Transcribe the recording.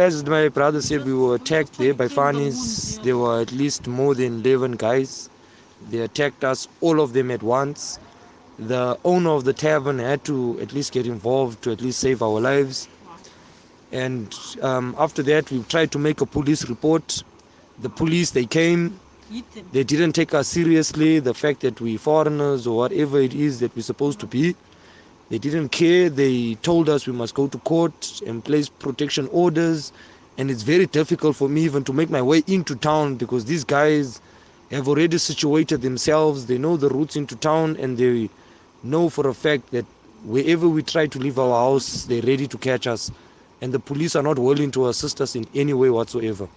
as my brother said, we were attacked there by Fanis. There were at least more than 11 guys. They attacked us, all of them at once. The owner of the tavern had to at least get involved to at least save our lives. And um, after that, we tried to make a police report. The police, they came, they didn't take us seriously, the fact that we foreigners or whatever it is that we're supposed to be. They didn't care. They told us we must go to court and place protection orders. And it's very difficult for me even to make my way into town because these guys have already situated themselves. They know the routes into town and they know for a fact that wherever we try to leave our house, they're ready to catch us. And the police are not willing to assist us in any way whatsoever.